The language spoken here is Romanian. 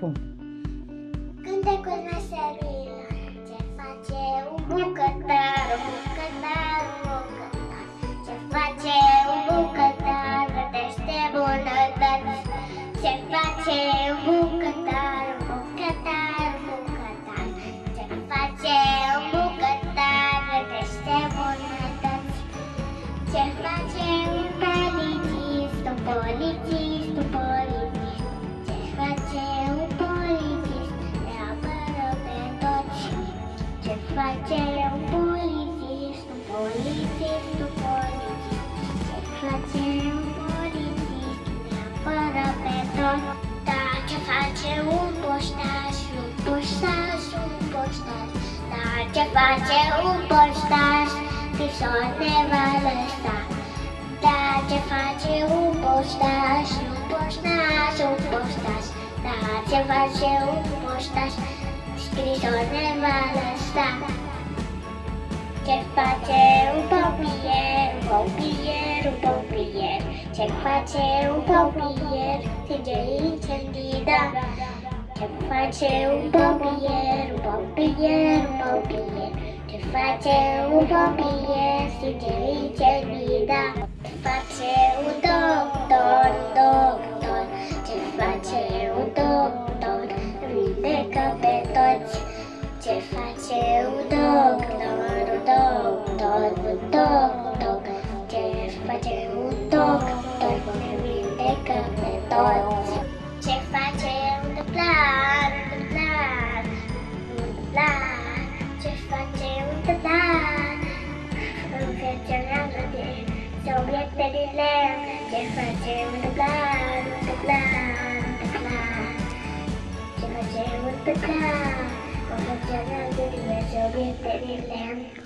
Cum? Cântecul meserilor Ce face un bucătar, un bucătar, un bucătar? Ce face un bucătar, gătește bunătăți? Ce face un bucătar, un bucătar, un bucătar? Ce face un bucătar, gătește bunătăți? Ce face un polițist, un polițist, un polițist Ce face un polițist, un polițist, un polițist Ce face un polițist, le apără pe toți Da, ce face un poștaș, un poștaș, un poștaș Da, ce face un poștaș, scrisori ne va lăsa da, ce face un poștaș, un poștaș, un poștaș Da, ce face un poștaș, scrisor ne va lăsa Ce face un pompier, un pompier, un pompier Ce face un pompier, stinge incendii, da Ce face un pompier, un pompier, un pompier Ce face un pompier, stinge incendii, da Ce face un doctor, un doctor? Ce face un doctor, vindecă pe toți Ce face un doctor, un doctor, un doctor? Ce face un doctor, ne vindecă pe toți. Ce face un dublar, un dublar, un dublar Ce face un dublar Înfecționează de obiecte din lemn Ce face un dublar, Tekan Kalau jangan jadi masyarakat di dalam